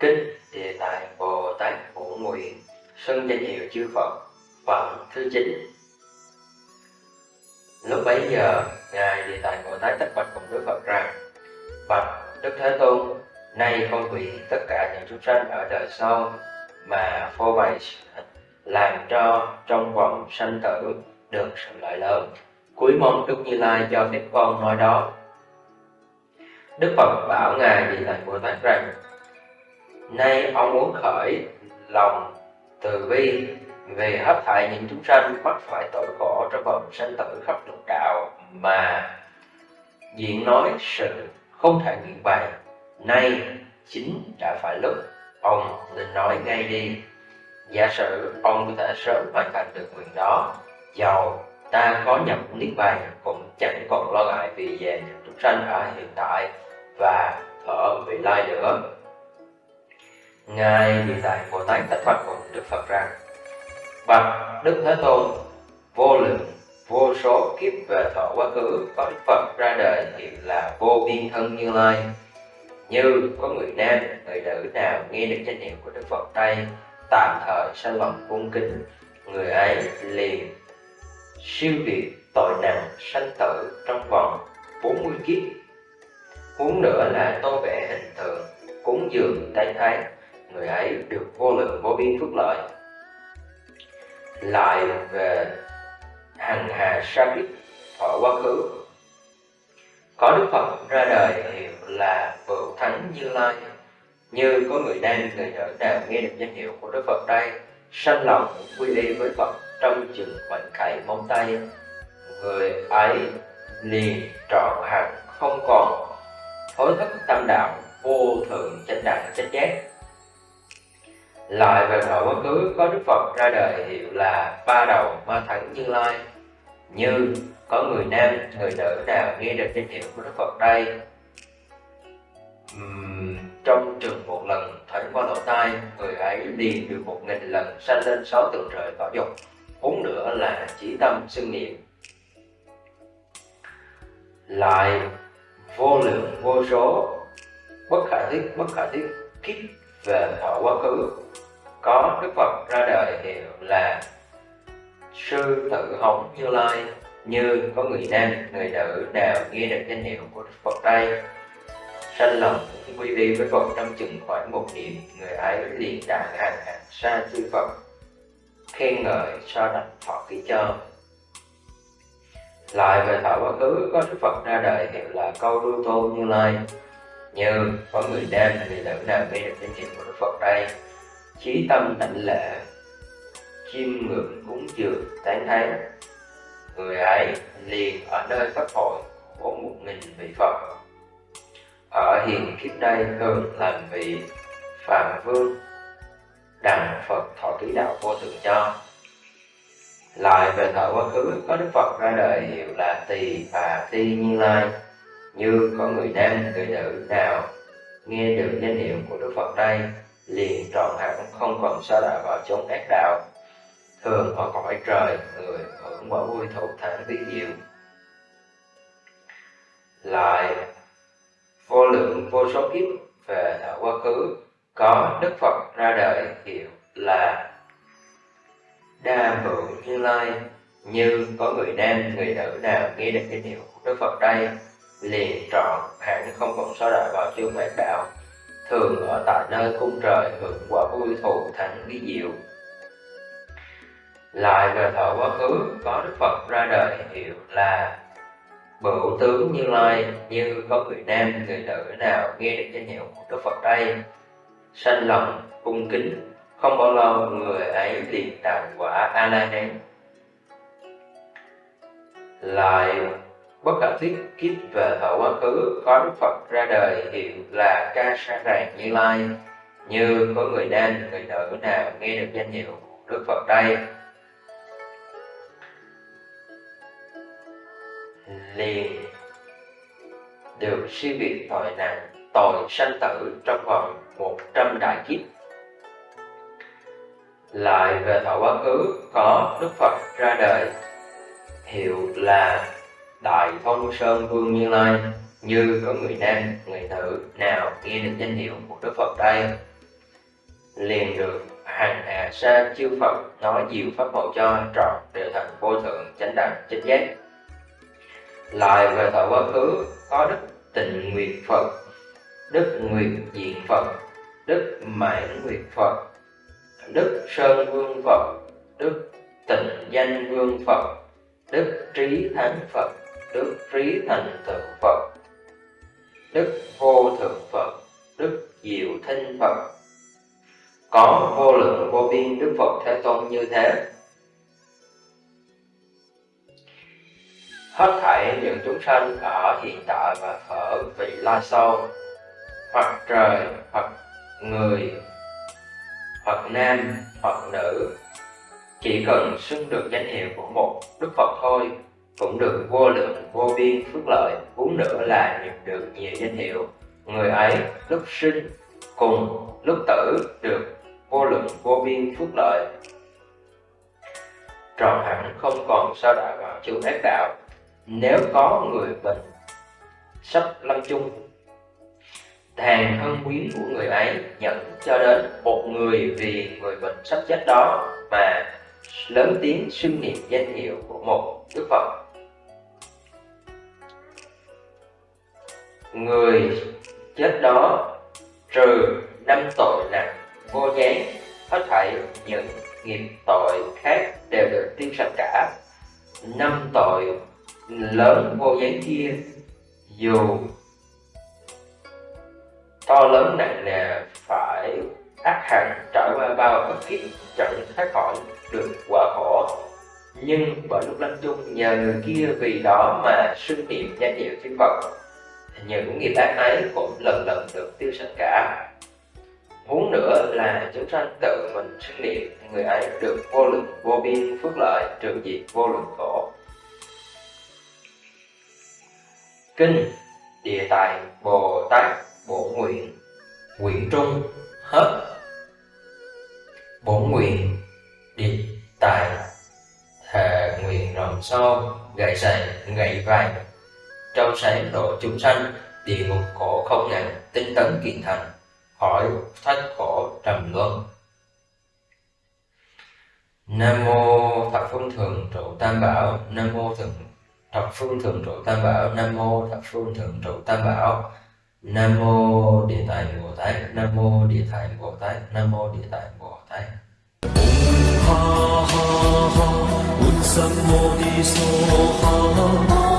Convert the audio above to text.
Kinh Địa Tạng Bồ Tát Phổ Nguyện Xưng danh hiệu chư Phật Phẩm thứ 9 Lúc bấy giờ, Ngài Địa Tạng Bồ Tát tất bạch cùng Đức Phật rằng Bạch Đức Thế Tôn, nay con quỷ tất cả những chúng sanh ở đời sau mà phô bày làm cho trong vòng sanh tử được sự lợi lớn. Cuối mong Đức Như Lai cho phép con nói đó. Đức Phật bảo Ngài vị Tạng Bồ Tát rằng, Nay ông muốn khởi lòng từ bi về hấp thải những chúng sanh mắc phải tội khổ trong vòng sanh tử khắp lục đạo mà diện nói sự không thể nguyện bày nay chính đã phải lúc ông nên nói ngay đi giả sử ông có thể sớm hoàn thành được nguyện đó, giàu, ta có nhập niết bàn cũng chẳng còn lo ngại vì về chúng sanh ở hiện tại và ở vị lai nữa. Ngài địa tạng bồ tát tất phật cùng đức phật rằng, bạch đức thế tôn, vô lượng, vô số kiếp về thọ quá khứ có đức phật ra đời hiện là vô biên thân như lai. Như có người nam, người nữ nào nghe được danh hiệu của đức phật đây tạm thời sanh lòng cung kính. Người ấy liền siêu việt tội nặng sanh tử trong vòng 40 kiếp. Huống nữa là tô vẽ hình tượng, cúng dường tay thái người ấy được vô lượng vô biên phước lợi. Lại về hằng hà sa biết, thọ quá khứ. Có đức phật ra đời hiệu là bửu thánh như lai như có người nam người nữ nào nghe được danh hiệu của đức phật đây sanh lòng quy y với phật trong chừng khoảnh khải móng tay. Người ấy liền trọn hẳn không còn hối thất tâm đạo vô thượng chánh đẳng chánh giác. Lại về thời quá khứ có đức phật ra đời hiệu là ba đầu ma thắng như lai. Như có người nam người nữ nào nghe được danh hiệu của đức phật đây? Uhm, trong trường qua người ấy liền được một nghìn lần sanh lên sáu tầng trời cõi dục. Huống nữa là chỉ tâm xưng niệm. Lại, vô lượng, vô số, bất khả thiết bất khả thiết kiếp về thọ quá khứ. Có đức phật ra đời hiệu là sư tự hồng như lai. Như có người nam, người nữ nào nghe được danh hiệu của đức phật đây? Sanh lòng quy y với phật trong chừng khoảng một niệm, người ấy liền đạt hàng hàng xa chư phật, khen ngợi so đảnh thọ ký cho lại về thọ quá khứ có đức phật ra đời hiệu là câu đu tôn như lai. Như có người nam người nữ nào biết được danh hiệu của đức phật đây, chí tâm tịnh lệ, chiêm ngưỡng cúng dường tán thán. Người ấy liền ở nơi pháp hội của một nghìn vị phật ở hiền kiếp đây thường làm vị phạm vương đặng phật thọ ký đạo vô thượng cho. Lại về thời quá khứ, có đức phật ra đời hiệu là tỳ và ti như lai. Như có người nam người nữ nào nghe được danh hiệu của đức phật đây, liền trọn hẳn, không còn xa đọa vào chốn ác đạo. Thường ở cõi trời, người hưởng quả vui thụ thản vi diệu vô số kiếp về thọ quá khứ, có đức phật ra đời hiệu là đa hữu như lai. Như có người nam, người nữ nào nghe được cái hiệu của đức phật đây, liền trọn hẳn không còn xóa đại vào chương ác đạo. Thường ở tại nơi cung trời hưởng quả vui thù thắng bí diệu. Lại về thọ quá khứ, có đức phật ra đời hiệu là bửu tướng như lai như có người nam, người nữ nào nghe được danh hiệu của đức phật đây? Sanh lòng, cung kính, không bao lâu người ấy liền đạt quả a la hán lại, bất khả thiết kiếp về thọ quá khứ, có đức phật ra đời hiệu là ca sa ràng như lai. Như có người nam, người nữ nào nghe được danh hiệu của đức phật đây? Liền. Được siêu việt tội nặng tội sanh tử trong vòng một trăm đại kiếp. Lại về thọ quá khứ có Đức Phật ra đời. Hiệu là Đại Thông Sơn Vương Như Lai như có người nam, người nữ nào nghe được danh hiệu của Đức Phật đây? Liền được hàng hạ sa chư Phật nói nhiều pháp màu cho trọn đều thành vô thượng chánh đẳng chánh giác lại về thọ quá khứ, có đức tình nguyệt Phật, đức nguyệt diện Phật, đức mãn nguyệt Phật, đức sơn vương Phật, đức tịnh danh vương Phật, đức trí thắng Phật, đức trí thành tựu Phật, đức vô thượng Phật, đức diệu thinh Phật có vô lượng vô biên Đức Phật Thế Tôn như thế. Hết thảy chúng sanh ở hiện tại và ở vị lai sau, hoặc trời, hoặc người, hoặc nam, hoặc nữ, chỉ cần xưng được danh hiệu của một Đức Phật thôi, cũng được vô lượng vô biên phước lợi, vốn nữa là nhận được nhiều danh hiệu. Người ấy lúc sinh cùng lúc tử được vô lượng vô biên phước lợi. Trọn hẳn không còn sao đọa vào chữ ác đạo nếu có người bệnh sắp lâm chung thàn thân quyến của người ấy nhận cho đến một người vì người bệnh sắp chết đó mà lớn tiếng xưng niệm danh hiệu của một đức phật. Người chết đó trừ năm tội nặng vô gián, hết thảy những nghiệp tội khác đều được tiêu sạch cả. Năm tội lớn, vô giấy kia dù to lớn nặng nề phải ác hẳn, trải qua bao ức kiếp chẳng thoát khỏi được quả khổ nhưng bởi lúc lâm chung, nhờ người kia vì đó mà xưng niệm danh hiệu chư Phật, những nghiệp ác ấy cũng lần lần được tiêu sạch cả Muốn nữa là chúng sanh tự mình sinh niệm, người ấy được vô lượng vô biên phước lợi trừ diệt vô lượng khổ. Kinh, Địa Tài, Bồ Tát, Bổ Nguyện Nguyện Trung hết Bổ Nguyện, Địa Tài Thề nguyện rồng sâu gậy sành, gậy vàng. Trong sáng độ chúng sanh, địa ngục khổ không ngàn, tinh tấn kiện thành khỏi thất khổ trầm luân. Nam mô thập phương thường trụ tam bảo, nam mô thượng thập phương thường trụ tam bảo, nam mô thập phương thường trụ tam bảo. Nam mô địa tạng bồ tát, nam mô địa tạng bồ tát, nam mô địa tạng bồ tát. Ha ha ha ha.